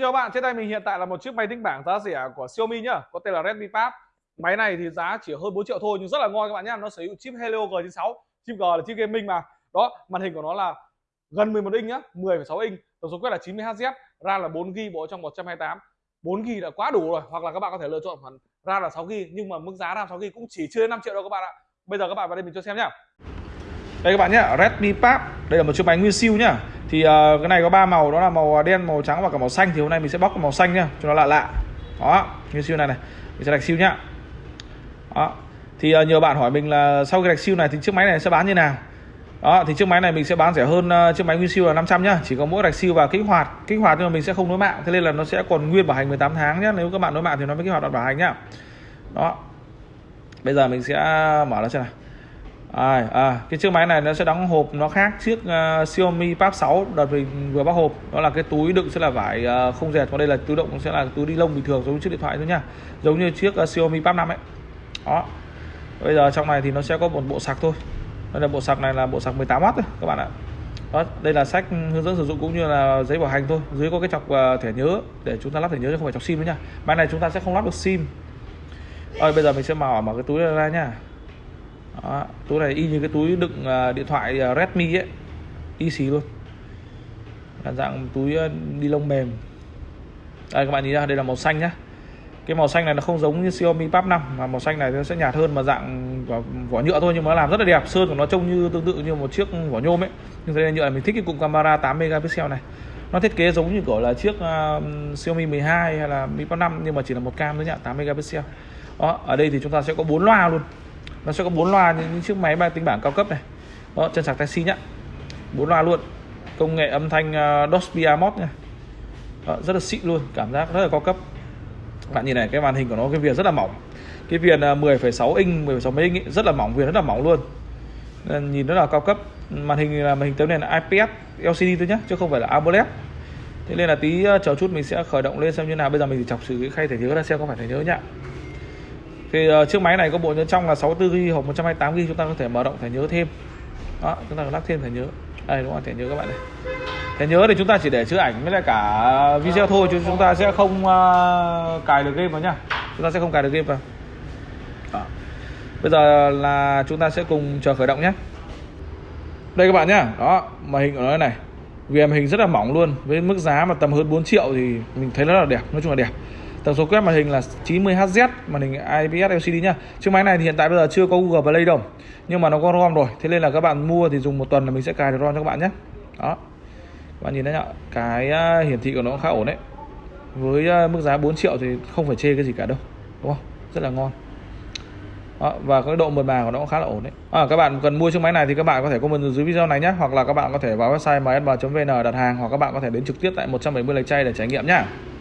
Xin chào bạn, trên tay mình hiện tại là một chiếc máy tính bảng giá rẻ của Xiaomi nhá, có tên là Redmi Pad. Máy này thì giá chỉ hơn 4 triệu thôi nhưng rất là ngon các bạn nhá. Nó sử dụng chip Helio G96, chip G là chip gaming mà. Đó, màn hình của nó là gần 11 inch nhá, 10,6 inch, tổng số quét là 90Hz, RAM là 4GB bộ trong 128. 4GB đã quá đủ rồi, hoặc là các bạn có thể lựa chọn phần RAM là 6GB nhưng mà mức giá RAM 6GB cũng chỉ chưa đến 5 triệu đâu các bạn ạ. Bây giờ các bạn vào đây mình cho xem nhá. Đây các bạn nhá, Redmi Pad. Đây là một chiếc máy nguyên siêu nhá. Thì uh, cái này có ba màu đó là màu à, đen, màu trắng và cả màu xanh thì hôm nay mình sẽ bóc cái màu xanh nhá, cho nó lạ lạ. Đó, nguyên siêu này này. Mình sẽ đặt siêu nhá. Đó. Thì à, uh, nhiều bạn hỏi mình là sau cái đặt siêu này thì chiếc máy này sẽ bán như nào? Đó, thì chiếc máy này mình sẽ bán rẻ hơn uh, chiếc máy nguyên siêu là 500 nhá, chỉ có mỗi đặt siêu và kích hoạt. Kích hoạt nhưng mà mình sẽ không nối mạng, thế nên là nó sẽ còn nguyên bảo hành 18 tháng nhá. Nếu các bạn nối mạng thì nó mới kích hoạt đoạn bảo hành nhá. Đó. Bây giờ mình sẽ mở nó xem nào à, à, cái chiếc máy này nó sẽ đóng hộp nó khác chiếc uh, à, Xiaomi Pad 6 đợt mình vừa bóc hộp. Đó là cái túi đựng sẽ là vải uh, không dệt còn đây là túi đựng sẽ là túi đi lông bình thường giống như chiếc điện thoại thôi nha. giống như chiếc uh, Xiaomi Pad 5 ấy. Đó. Bây giờ trong này thì nó sẽ có một bộ sạc thôi. Đây là bộ sạc này là bộ sạc 18W thôi các bạn ạ. Đó đây là sách hướng dẫn sử dụng cũng như là giấy bảo hành thôi. Dưới có cái chọc uh, thẻ nhớ để chúng ta lắp thẻ nhớ chứ không phải chọc sim nữa nha. Máy này chúng ta sẽ không lắp được sim. Rồi bây giờ mình sẽ mở mở cái túi này ra nha đó, túi này y như cái túi đựng à, điện thoại à, Redmi ấy. Y xì luôn. Là dạng túi à, uh, đi lông mềm. Đây các bạn nhìn ra đây là màu xanh nhá. Cái màu xanh này nó không giống như Xiaomi Pub 5 mà màu xanh này nó sẽ nhạt hơn mà dạng vỏ, vỏ nhựa thôi nhưng mà nó làm rất là đẹp. Sơn của nó trông như tương tự như một chiếc vỏ nhôm ấy. Nhưng đây này nhựa này mình thích cái cụm camera 8 megapixel này. Nó thiết kế giống như kiểu là chiếc uh, Xiaomi 12 hay là Mi Pub 5 nhưng mà chỉ là một cam thôi nhá 8 megapixel. Đó ở đây thì chúng ta sẽ có bốn loa luôn nó sẽ có bốn loa như những chiếc máy ba tính bảng cao cấp này. Đó chân sạc taxi nhá. Bốn loa luôn. Công nghệ âm thanh uh, Dolby Atmos nha. Đó, rất là xịn luôn cảm giác rất là cao cấp. Bạn nhìn này cái màn hình của nó cái viền rất là mỏng. Cái viền ờ, 10,6 inch 10,6 mấy inch ấy, rất là mỏng viền rất là mỏng luôn. Nên nhìn rất là cao cấp. Màn hình là màn hình tấm nền là IPS LCD thôi nhá chứ không phải là AMOLED. Thế nên là tí ờ, chờ chút mình sẽ khởi động lên xem như nào. Bây giờ mình chỉ chọc sự cái khay thể nhớ ra xem có phải thể nhớ nhá thì uh, chiếc máy này có bộ nhớ trong là 64GB hoặc 128GB chúng ta có thể mở rộng thẻ nhớ thêm. Đó chúng ta lắp thêm thẻ nhớ. Đây đúng không? Thẻ nhớ các bạn này. Thẻ nhớ thì chúng ta chỉ để chứa ảnh với lại cả video thôi chứ chúng ta sẽ không uh, cài được game vào nhá. Chúng ta sẽ không cài được game vào. Đó. bây giờ là chúng ta sẽ cùng chờ khởi động nhé. Đây các bạn nhá. Đó màn hình của nó này. Vì màn hình rất là mỏng luôn. Với mức giá mà tầm hơn 4 triệu thì mình thấy nó là đẹp nói chung là đẹp. Tổng số quét màn hình là 90Hz, màn hình IPS LCD nhá. Chiếc máy này thì hiện tại bây giờ chưa có Google Play đâu. Nhưng mà nó có ROM rồi. Thế nên là các bạn mua thì dùng một tuần là mình sẽ cài được ROM cho các bạn nhé. Đó. Các bạn nhìn thấy nhá, cái à, hiển thị của nó khá ổn đấy. Với à, mức giá 4 triệu thì không phải chê cái gì cả đâu. Đúng không? Rất là ngon. Đó, và cái độ mượt mà của nó cũng khá là ổn đấy. À, các bạn cần mua chiếc máy này thì các bạn có thể comment dưới video này nhé, hoặc là các bạn có thể vào website msb.vn đặt hàng hoặc các bạn có thể đến trực tiếp tại 170 lạch chay để trải nghiệm nhá.